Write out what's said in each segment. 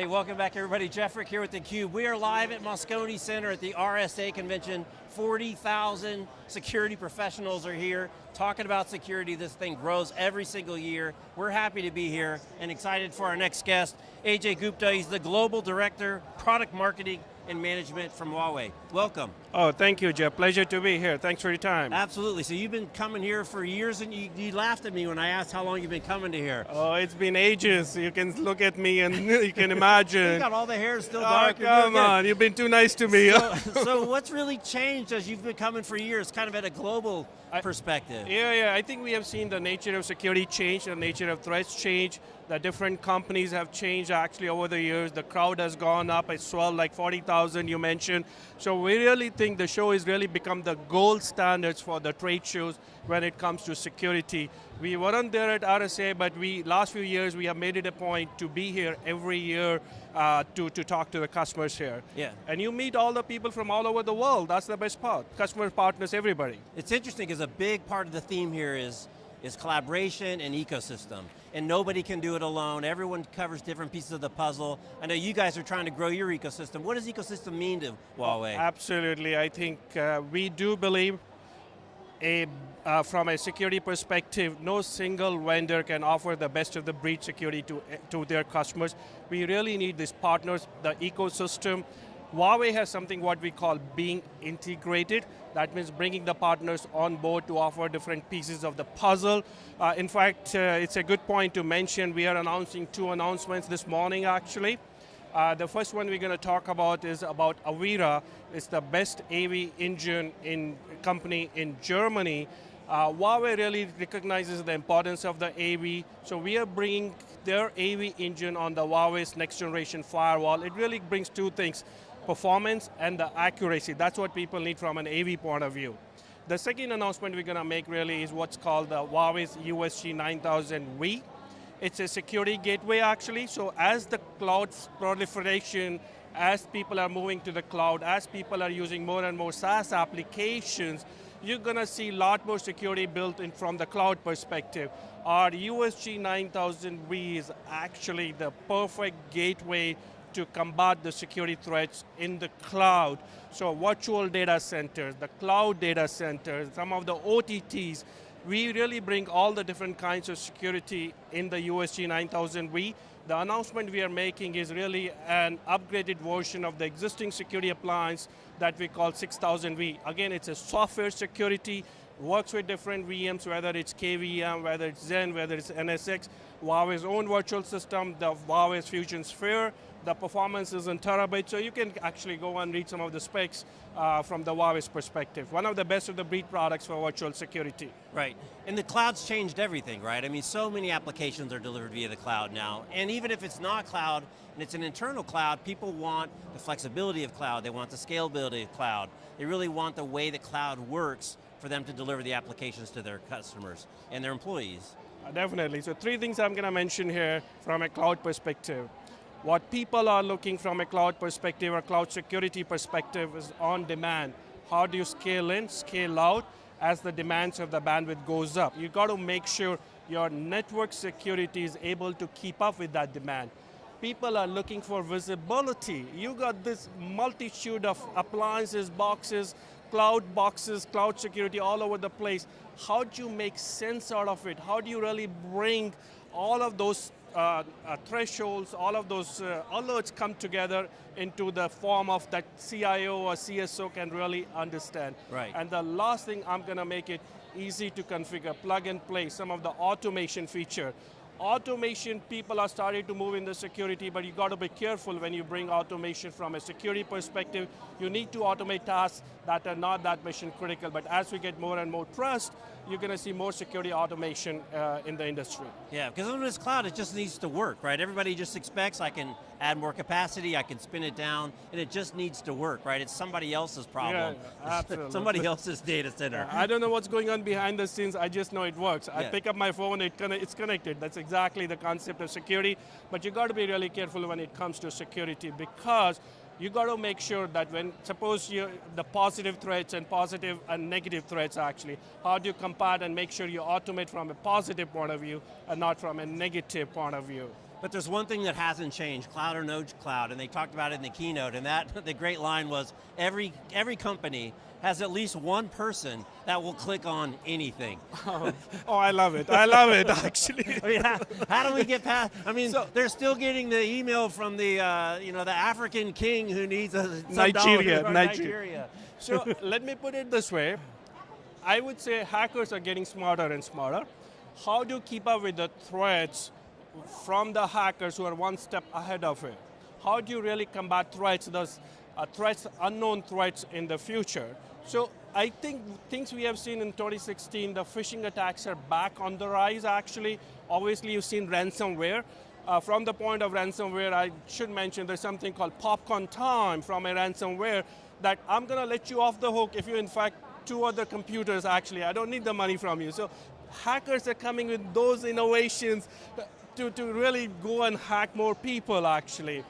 Hey, welcome back everybody. Jeff Frick here with theCUBE. We are live at Moscone Center at the RSA convention. 40,000 security professionals are here talking about security. This thing grows every single year. We're happy to be here and excited for our next guest, AJ Gupta. He's the Global Director, Product Marketing and Management from Huawei. Welcome. Oh, thank you, Jeff. Pleasure to be here. Thanks for your time. Absolutely. So you've been coming here for years, and you, you laughed at me when I asked how long you've been coming to here. Oh, it's been ages. You can look at me and you can imagine. you got all the hair still oh, dark. come on, you've been too nice to me. So, so what's really changed as you've been coming for years, kind of at a global I, perspective? Yeah, yeah. I think we have seen the nature of security change, the nature of threats change. The different companies have changed actually over the years. The crowd has gone up. It's swelled like 40,000 you mentioned. So we really think the show has really become the gold standards for the trade shows when it comes to security. We weren't there at RSA, but we last few years we have made it a point to be here every year uh, to, to talk to the customers here. Yeah. And you meet all the people from all over the world. That's the best part. Customer partners, everybody. It's interesting because a big part of the theme here is is collaboration and ecosystem. And nobody can do it alone. Everyone covers different pieces of the puzzle. I know you guys are trying to grow your ecosystem. What does ecosystem mean to Huawei? Absolutely, I think uh, we do believe a, uh, from a security perspective, no single vendor can offer the best of the breed security to, to their customers. We really need these partners, the ecosystem. Huawei has something what we call being integrated. That means bringing the partners on board to offer different pieces of the puzzle. Uh, in fact, uh, it's a good point to mention, we are announcing two announcements this morning actually. Uh, the first one we're going to talk about is about Avira. It's the best AV engine in company in Germany. Uh, Huawei really recognizes the importance of the AV, so we are bringing their AV engine on the Huawei's next generation firewall. It really brings two things performance and the accuracy. That's what people need from an AV point of view. The second announcement we're going to make really is what's called the Huawei's USG 9000V. It's a security gateway actually, so as the cloud proliferation, as people are moving to the cloud, as people are using more and more SaaS applications, you're going to see a lot more security built in from the cloud perspective. Our USG 9000V is actually the perfect gateway to combat the security threats in the cloud. So virtual data centers, the cloud data centers, some of the OTTs, we really bring all the different kinds of security in the USG 9000V. The announcement we are making is really an upgraded version of the existing security appliance that we call 6000V. Again, it's a software security, works with different VMs, whether it's KVM, whether it's Xen, whether it's NSX, Huawei's own virtual system, the Huawei's FusionSphere, the performance is in terabytes, so you can actually go and read some of the specs uh, from the Huawei's perspective. One of the best of the breed products for virtual security. Right, and the cloud's changed everything, right? I mean, so many applications are delivered via the cloud now, and even if it's not cloud, and it's an internal cloud, people want the flexibility of cloud, they want the scalability of cloud, they really want the way that cloud works for them to deliver the applications to their customers and their employees. Uh, definitely, so three things I'm going to mention here from a cloud perspective. What people are looking from a cloud perspective or cloud security perspective is on demand. How do you scale in, scale out as the demands of the bandwidth goes up? You've got to make sure your network security is able to keep up with that demand. People are looking for visibility. You got this multitude of appliances, boxes, cloud boxes, cloud security all over the place. How do you make sense out of it? How do you really bring all of those uh, uh, thresholds, all of those uh, alerts come together into the form of that CIO or CSO can really understand. Right. And the last thing, I'm going to make it easy to configure, plug and play, some of the automation feature. Automation, people are starting to move in the security, but you got to be careful when you bring automation from a security perspective. You need to automate tasks that are not that mission critical, but as we get more and more trust, you're going to see more security automation uh, in the industry. Yeah, because when it's cloud, it just needs to work, right? Everybody just expects I can add more capacity, I can spin it down, and it just needs to work, right? It's somebody else's problem. Yeah, absolutely. somebody else's data center. I don't know what's going on behind the scenes, I just know it works. I pick up my phone, it it's connected. That's exactly the concept of security, but you got to be really careful when it comes to security because you got to make sure that when, suppose you the positive threats and positive and negative threats actually, how do you compare and make sure you automate from a positive point of view and not from a negative point of view? But there's one thing that hasn't changed, cloud or no cloud, and they talked about it in the keynote, and that, the great line was, every, every company has at least one person that will click on anything. Oh, oh I love it, I love it actually. I mean, how, how, do we get past, I mean, so, they're still getting the email from the, uh, you know, the African king who needs a Nigeria, Nigeria. Nigeria. So let me put it this way, I would say hackers are getting smarter and smarter. How do you keep up with the threats from the hackers who are one step ahead of it? How do you really combat threats, those uh, threats, unknown threats in the future? So I think things we have seen in 2016, the phishing attacks are back on the rise actually. Obviously you've seen ransomware. Uh, from the point of ransomware, I should mention there's something called popcorn time from a ransomware that I'm going to let you off the hook if you in fact two other computers actually, I don't need the money from you. So hackers are coming with those innovations to, to really go and hack more people actually.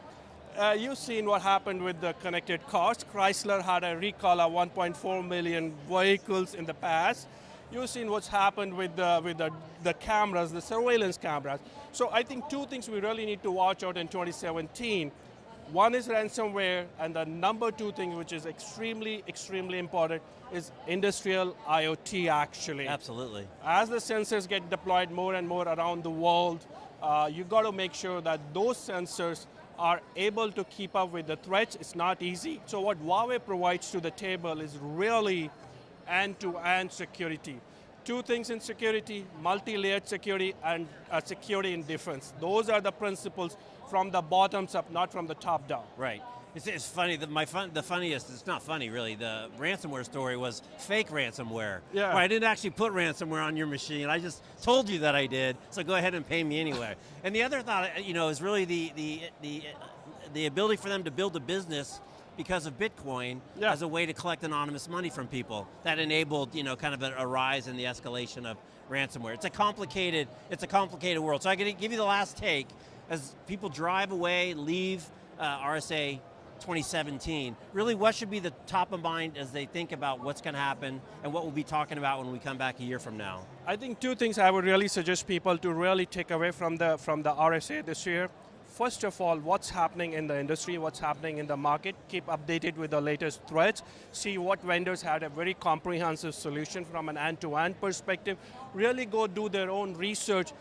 Uh, you've seen what happened with the connected cars. Chrysler had a recall of 1.4 million vehicles in the past. You've seen what's happened with the, with the, the cameras, the surveillance cameras. So I think two things we really need to watch out in 2017. One is ransomware, and the number two thing, which is extremely, extremely important, is industrial IoT actually. Absolutely. As the sensors get deployed more and more around the world, uh, you got to make sure that those sensors are able to keep up with the threats. It's not easy. So what Huawei provides to the table is really end-to-end -end security. Two things in security, multi-layered security and uh, security in defense. Those are the principles from the bottoms up, not from the top down. Right. It's, it's funny, the, my fun, the funniest, it's not funny really, the ransomware story was fake ransomware. Yeah. I didn't actually put ransomware on your machine, I just told you that I did, so go ahead and pay me anyway. and the other thought, you know, is really the, the, the, the ability for them to build a business because of Bitcoin yeah. as a way to collect anonymous money from people. That enabled, you know, kind of a, a rise in the escalation of ransomware. It's a complicated, it's a complicated world. So I'm going to give you the last take as people drive away, leave uh, RSA 2017, really what should be the top of mind as they think about what's going to happen and what we'll be talking about when we come back a year from now? I think two things I would really suggest people to really take away from the, from the RSA this year. First of all, what's happening in the industry, what's happening in the market, keep updated with the latest threats, see what vendors had a very comprehensive solution from an end-to-end -end perspective, really go do their own research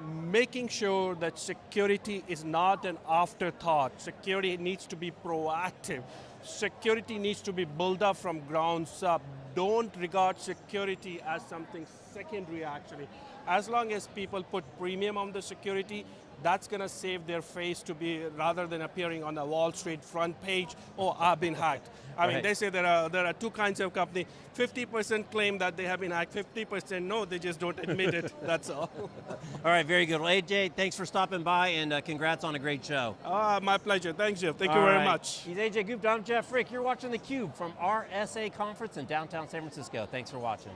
making sure that security is not an afterthought. Security needs to be proactive. Security needs to be built up from grounds up. Don't regard security as something secondary actually. As long as people put premium on the security, that's going to save their face to be, rather than appearing on the Wall Street front page, oh, I've been hacked. I right. mean, they say there are, there are two kinds of company. 50% claim that they have been hacked, 50% no, they just don't admit it, that's all. all right, very good. Well, AJ, thanks for stopping by and uh, congrats on a great show. Uh, my pleasure, thanks Jeff, thank all you very right. much. He's AJ Gupta, I'm Jeff Frick. You're watching theCUBE from RSA Conference in downtown San Francisco. Thanks for watching.